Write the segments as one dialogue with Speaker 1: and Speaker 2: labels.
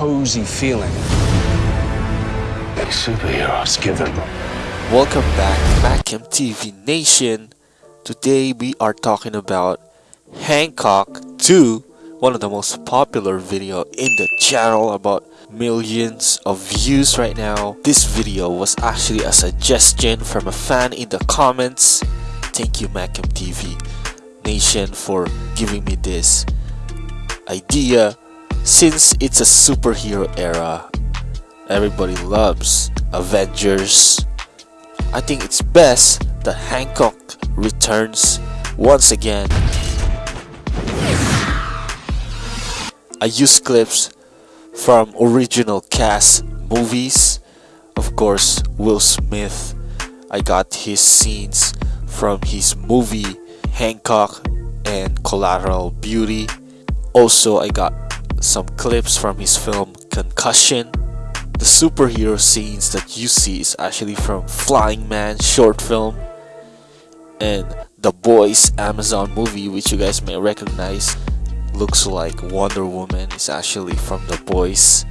Speaker 1: cozy feeling.
Speaker 2: Superheroes give it.
Speaker 3: Welcome back Macam TV Nation. Today we are talking about Hancock 2, one of the most popular video in the channel about millions of views right now. This video was actually a suggestion from a fan in the comments. Thank you Macam TV Nation for giving me this idea. Since it's a superhero era, everybody loves Avengers. I think it's best that Hancock returns once again. I use clips from original cast movies. Of course, Will Smith. I got his scenes from his movie Hancock and Collateral Beauty. Also, I got some clips from his film Concussion. The superhero scenes that you see is actually from Flying Man short film and The Boys Amazon movie which you guys may recognize looks like Wonder Woman is actually from The Boys.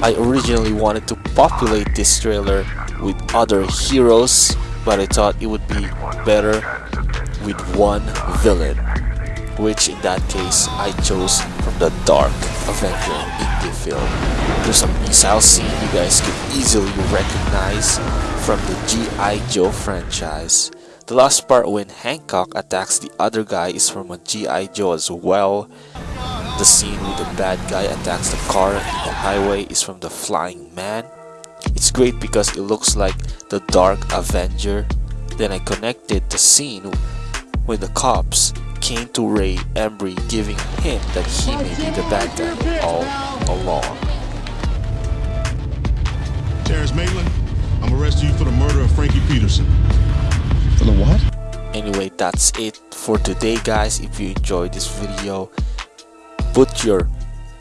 Speaker 3: I originally wanted to populate this trailer with other heroes, but I thought it would be better with one villain, which in that case I chose from the Dark Avenger indie film. There's a missile scene you guys can easily recognize from the G.I. Joe franchise. The last part when Hancock attacks the other guy is from a G.I. Joe as well. The scene with the bad guy attacks the car in the highway is from the Flying Man. It's great because it looks like the Dark Avenger. Then I connected the scene when the cops came to Ray Embrey giving him that he may be the bad guy all along.
Speaker 4: Terrence Maitland, I'm arresting you for the murder of Frankie Peterson.
Speaker 1: For the what?
Speaker 3: Anyway, that's it for today guys. If you enjoyed this video, put your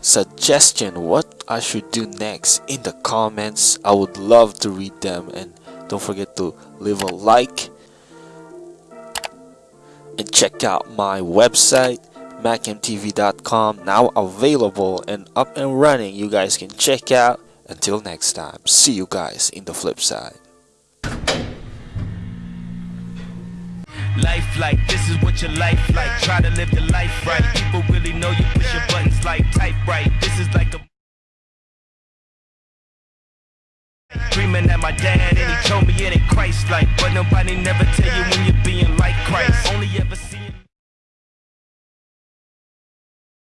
Speaker 3: suggestion what I should do next in the comments. I would love to read them and don't forget to leave a like and check out my website macmtv.com now available and up and running you guys can check out until next time see you guys in the flip side
Speaker 5: Life like this is what your life like. Try to live the life right. People really know you push your buttons like type right. This is like a Dreaming at my dad and he told me it ain't Christ like But nobody never tell you